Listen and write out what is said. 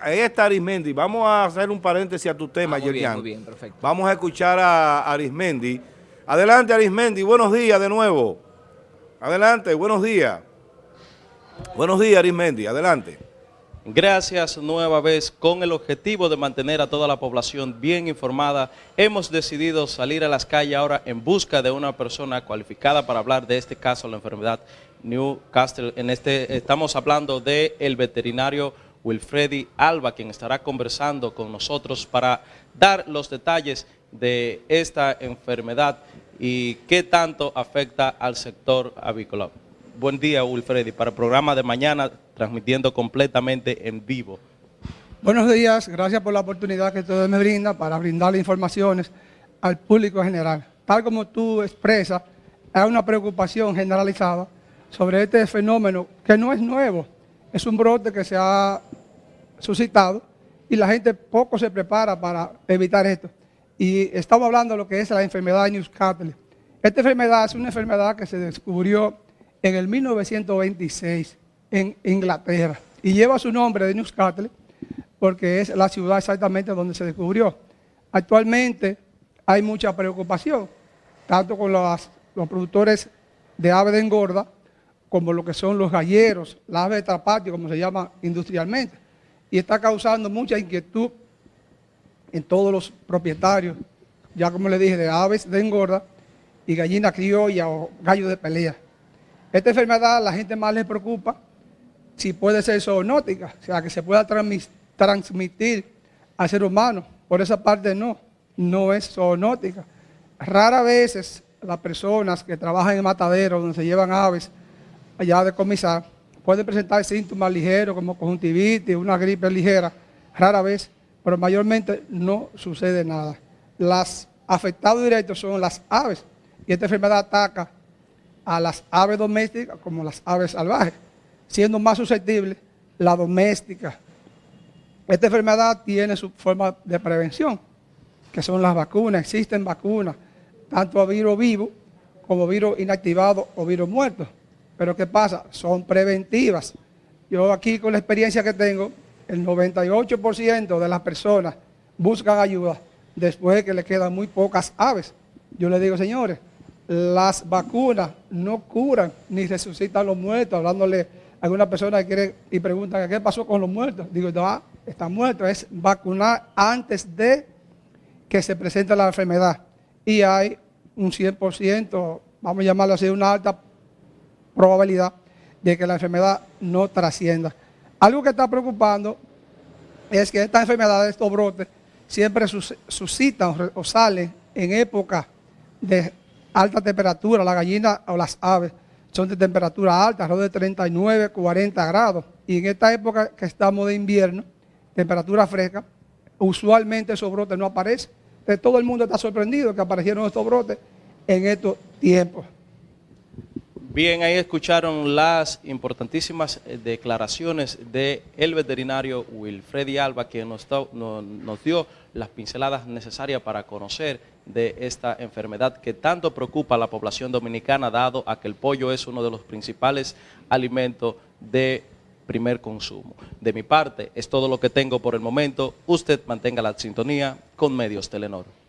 Ahí está Arismendi. Vamos a hacer un paréntesis a tu tema, Ah, muy bien, Yerian. muy bien, perfecto. Vamos a escuchar a Arismendi. Adelante, Arismendi. Buenos días de nuevo. Adelante, buenos días. Buenos días, Arismendi. Adelante. Gracias nueva vez. Con el objetivo de mantener a toda la población bien informada, hemos decidido salir a las calles ahora en busca de una persona cualificada para hablar de este caso, la enfermedad Newcastle. En este estamos hablando del el veterinario Wilfredi Alba, quien estará conversando con nosotros para dar los detalles de esta enfermedad y qué tanto afecta al sector avícola. Buen día, Wilfredi, para el programa de mañana, transmitiendo completamente en vivo. Buenos días, gracias por la oportunidad que ustedes me brindan para brindarle informaciones al público en general. Tal como tú expresas, hay una preocupación generalizada sobre este fenómeno que no es nuevo, es un brote que se ha suscitado y la gente poco se prepara para evitar esto. Y estamos hablando de lo que es la enfermedad de Newcastle. Esta enfermedad es una enfermedad que se descubrió en el 1926 en Inglaterra y lleva su nombre de Newcastle porque es la ciudad exactamente donde se descubrió. Actualmente hay mucha preocupación, tanto con los, los productores de aves de engorda, como lo que son los galleros, las aves de trapatio, como se llama industrialmente. Y está causando mucha inquietud en todos los propietarios, ya como le dije, de aves de engorda y gallina criolla o gallo de pelea. Esta enfermedad a la gente más le preocupa si puede ser zoonótica, o sea, que se pueda transmitir al ser humano. Por esa parte no, no es zoonótica. Rara veces las personas que trabajan en mataderos donde se llevan aves allá a decomisar pueden presentar síntomas ligeros como conjuntivitis, una gripe ligera, rara vez, pero mayormente no sucede nada. Las afectados directos son las aves y esta enfermedad ataca a las aves domésticas como las aves salvajes, siendo más susceptible la doméstica. Esta enfermedad tiene su forma de prevención, que son las vacunas. Existen vacunas, tanto a virus vivo como virus inactivado o virus muerto. Pero ¿qué pasa? Son preventivas. Yo aquí con la experiencia que tengo, el 98% de las personas buscan ayuda después de que le quedan muy pocas aves. Yo le digo, señores, las vacunas no curan ni resucitan los muertos, hablándole a alguna persona que quiere y pregunta qué pasó con los muertos. Digo, no, están muertos, es vacunar antes de que se presente la enfermedad. Y hay un 100%, vamos a llamarlo así, una alta probabilidad de que la enfermedad no trascienda. Algo que está preocupando es que estas enfermedades, estos brotes, siempre sus- suscitan o salen en época de alta temperatura. La gallina o las aves son de temperatura alta, alrededor de 39, 40 grados. Y en esta época que estamos de invierno, temperatura fresca, usualmente esos brotes no aparecen. Entonces, todo el mundo está sorprendido que aparecieron estos brotes en estos tiempos. Bien, ahí escucharon las importantísimas eh, declaraciones del el veterinario Wilfredi Alba, que nos, nos dio las pinceladas necesarias para conocer de esta enfermedad que tanto preocupa a la población dominicana, dado a que el pollo es uno de los principales alimentos de primer consumo. De mi parte, es todo lo que tengo por el momento. Usted mantenga la sintonía con Medios Telenor.